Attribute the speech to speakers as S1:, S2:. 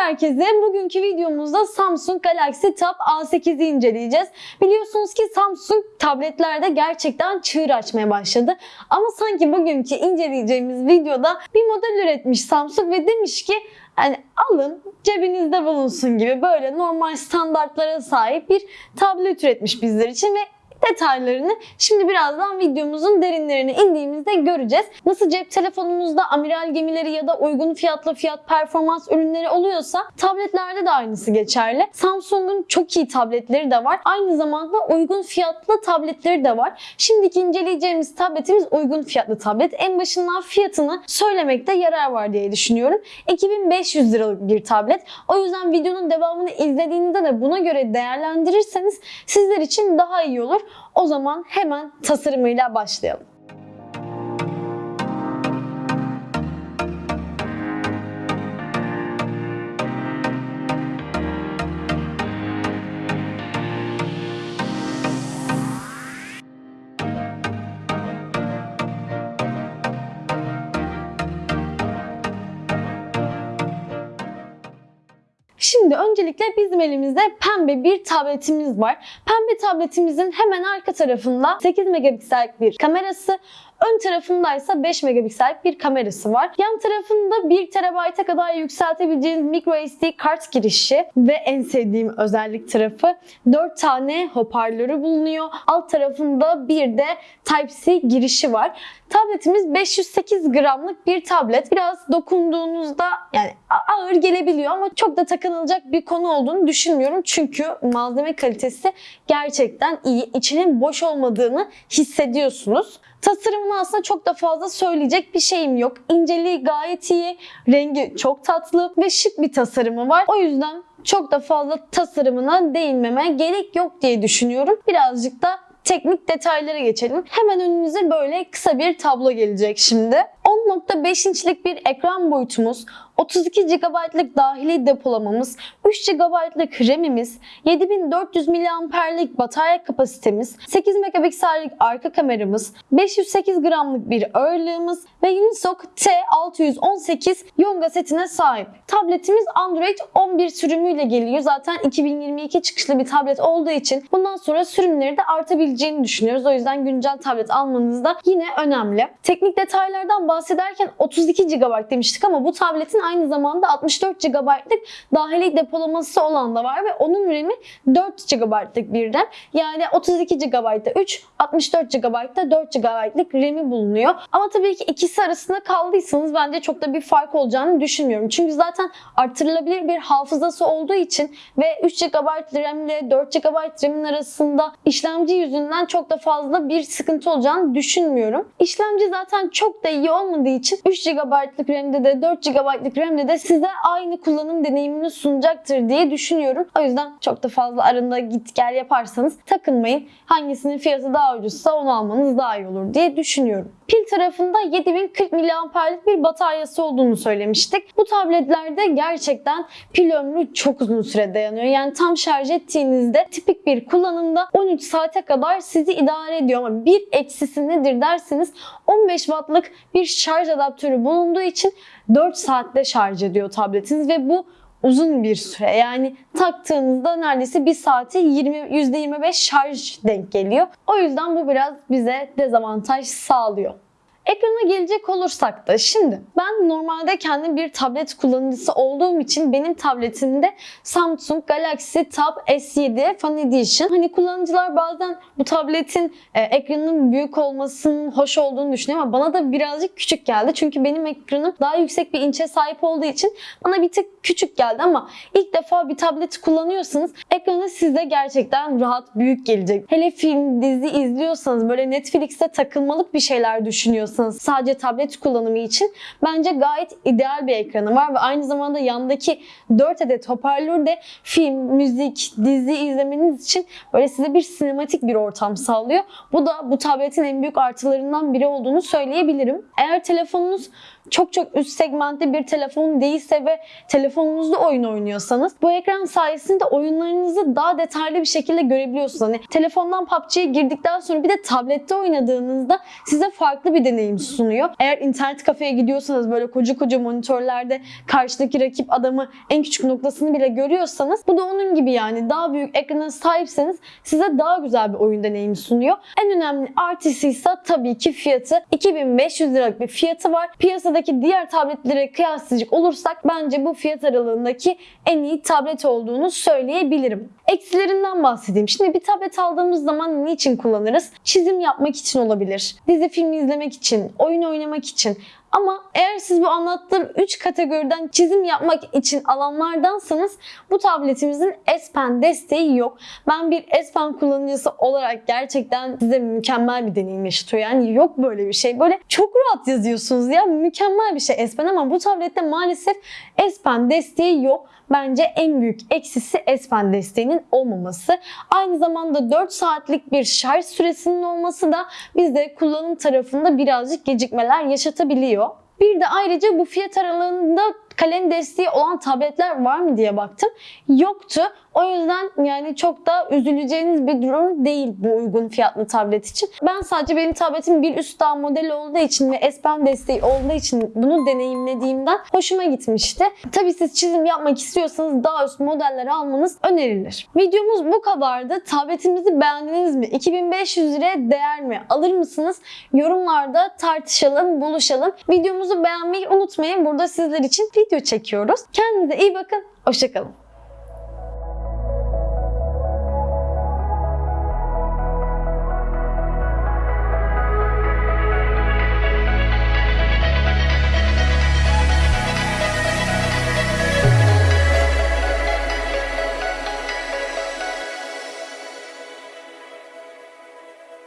S1: herkese. Bugünkü videomuzda Samsung Galaxy Tab A8'i inceleyeceğiz. Biliyorsunuz ki Samsung tabletlerde gerçekten çığır açmaya başladı. Ama sanki bugünkü inceleyeceğimiz videoda bir model üretmiş Samsung ve demiş ki yani alın cebinizde bulunsun gibi böyle normal standartlara sahip bir tablet üretmiş bizler için ve detaylarını şimdi birazdan videomuzun derinlerine indiğimizde göreceğiz. Nasıl cep telefonumuzda amiral gemileri ya da uygun fiyatlı fiyat performans ürünleri oluyorsa tabletlerde de aynısı geçerli. Samsung'un çok iyi tabletleri de var. Aynı zamanda uygun fiyatlı tabletleri de var. Şimdiki inceleyeceğimiz tabletimiz uygun fiyatlı tablet. En başından fiyatını söylemekte yarar var diye düşünüyorum. 2500 liralık bir tablet. O yüzden videonun devamını izlediğinizde de buna göre değerlendirirseniz sizler için daha iyi olur. O zaman hemen tasarımıyla başlayalım. Şimdi öncelikle bizim elimizde pembe bir tabletimiz var. Pembe tabletimizin hemen arka tarafında 8 megapiksellik bir kamerası, ön tarafındaysa 5 megapiksellik bir kamerası var. Yan tarafında 1 TB'a kadar yükseltebileceğiniz micro SD kart girişi ve en sevdiğim özellik tarafı 4 tane hoparlörü bulunuyor. Alt tarafında bir de Type-C girişi var. Tabletimiz 508 gramlık bir tablet. Biraz dokunduğunuzda yani ağır gelebiliyor ama çok da takınılacak bir konu olduğunu düşünmüyorum. Çünkü malzeme kalitesi gerçekten iyi. İçinin boş olmadığını hissediyorsunuz. Tasarımını aslında çok da fazla söyleyecek bir şeyim yok. İnceliği gayet iyi, rengi çok tatlı ve şık bir tasarımı var. O yüzden çok da fazla tasarımına değinmeme gerek yok diye düşünüyorum. Birazcık da teknik detaylara geçelim. Hemen önünüze böyle kısa bir tablo gelecek şimdi. 10.5 inçlik bir ekran boyutumuz, 32 GB'lık dahili depolamamız, 3 GB'lık RAM'imiz, 7400 mAh'lik batarya kapasitemiz, 8 megapiksellik arka kameramız, 508 gramlık bir ağırlığımız ve Unisoc T618 Yonga setine sahip. Tabletimiz Android 11 sürümüyle geliyor. Zaten 2022 çıkışlı bir tablet olduğu için bundan sonra sürümleri de artabileceğini düşünüyoruz. O yüzden güncel tablet almanız da yine önemli. Teknik detaylardan bahsederken 32 GB demiştik ama bu tabletin aynı zamanda 64 GB'lık dahili depolaması olan da var ve onun RAM'i 4 GB'lık bir RAM. Yani 32 GB'da 3, 64 GB'da 4 GB'lık RAM'i bulunuyor. Ama tabii ki ikisi arasında kaldıysanız bence çok da bir fark olacağını düşünmüyorum. Çünkü zaten artırılabilir bir hafızası olduğu için ve 3 GB RAM ile 4 GB RAM'in arasında işlemci yüzünden çok da fazla bir sıkıntı olacağını düşünmüyorum. İşlemci zaten çok da iyi olmadığı için 3 GB'lık RAM'de de 4 GB'lık RAM'de de size aynı kullanım deneyimini sunacaktır diye düşünüyorum. O yüzden çok da fazla arında git gel yaparsanız takılmayın. Hangisinin fiyatı daha ucuzsa onu almanız daha iyi olur diye düşünüyorum. Pil tarafında 7040 mAh'lik bir bataryası olduğunu söylemiştik. Bu tabletlerde gerçekten pil ömrü çok uzun süre dayanıyor. Yani tam şarj ettiğinizde tipik bir kullanımda 13 saate kadar sizi idare ediyor ama bir eksisi nedir derseniz 15 wattlık bir şarj adaptörü bulunduğu için 4 saatte şarj ediyor tabletiniz ve bu uzun bir süre. Yani taktığınızda neredeyse bir saate 20, %25 şarj denk geliyor. O yüzden bu biraz bize dezavantaj sağlıyor. Ekrana gelecek olursak da şimdi ben normalde kendi bir tablet kullanıcısı olduğum için benim tabletimde Samsung Galaxy Tab S7 Fan Edition. Hani kullanıcılar bazen bu tabletin e, ekranının büyük olmasının hoş olduğunu düşünüyor ama bana da birazcık küçük geldi. Çünkü benim ekranım daha yüksek bir inçe sahip olduğu için bana bir tık küçük geldi ama ilk defa bir tablet kullanıyorsanız ekranı size gerçekten rahat büyük gelecek. Hele film, dizi izliyorsanız böyle Netflix'te takılmalık bir şeyler düşünüyorsanız sadece tablet kullanımı için bence gayet ideal bir ekranı var ve aynı zamanda yandaki 4 adet hoparlör de film, müzik, dizi izlemeniz için böyle size bir sinematik bir ortam sağlıyor. Bu da bu tabletin en büyük artılarından biri olduğunu söyleyebilirim. Eğer telefonunuz çok çok üst segmentte bir telefon değilse ve telefonunuzda oyun oynuyorsanız bu ekran sayesinde oyunlarınızı daha detaylı bir şekilde görebiliyorsunuz. Hani telefondan PUBG'ye girdikten sonra bir de tablette oynadığınızda size farklı bir deneyim sunuyor. Eğer internet kafeye gidiyorsanız böyle koca koca monitörlerde karşıdaki rakip adamı en küçük noktasını bile görüyorsanız bu da onun gibi yani daha büyük ekrana sahipseniz size daha güzel bir oyun deneyimi sunuyor. En önemli artısı ise tabii ki fiyatı. 2500 liralık bir fiyatı var. Piyasadaki diğer tabletlere kıyaslayacak olursak bence bu fiyat aralığındaki en iyi tablet olduğunu söyleyebilirim. Eksilerinden bahsedeyim. Şimdi bir tablet aldığımız zaman niçin kullanırız? Çizim yapmak için olabilir. Dizi film izlemek için, oyun oynamak için. Ama eğer siz bu anlattığım 3 kategoriden çizim yapmak için alanlardansanız bu tabletimizin S Pen desteği yok. Ben bir S Pen kullanıcısı olarak gerçekten size mükemmel bir deneyim yaşatıyor. Yani yok böyle bir şey. Böyle çok rahat yazıyorsunuz ya. Mükemmel bir şey S Pen ama bu tablette maalesef S Pen desteği yok. Bence en büyük eksisi S Pen desteğinin olmaması. Aynı zamanda 4 saatlik bir şarj süresinin olması da bizde kullanım tarafında birazcık gecikmeler yaşatabiliyor. Bir de ayrıca bu fiyat aralığında kalem desteği olan tabletler var mı diye baktım. Yoktu. O yüzden yani çok da üzüleceğiniz bir durum değil bu uygun fiyatlı tablet için. Ben sadece benim tabletim bir üst daha model olduğu için ve S Pen desteği olduğu için bunu deneyimlediğimden hoşuma gitmişti. Tabii siz çizim yapmak istiyorsanız daha üst modelleri almanız önerilir. Videomuz bu kadardı. Tabletimizi beğendiniz mi? 2500 liraya değer mi? Alır mısınız? Yorumlarda tartışalım, buluşalım. Videomuzu beğenmeyi unutmayın. Burada sizler için video çekiyoruz. Kendinize iyi bakın. Hoşçakalın.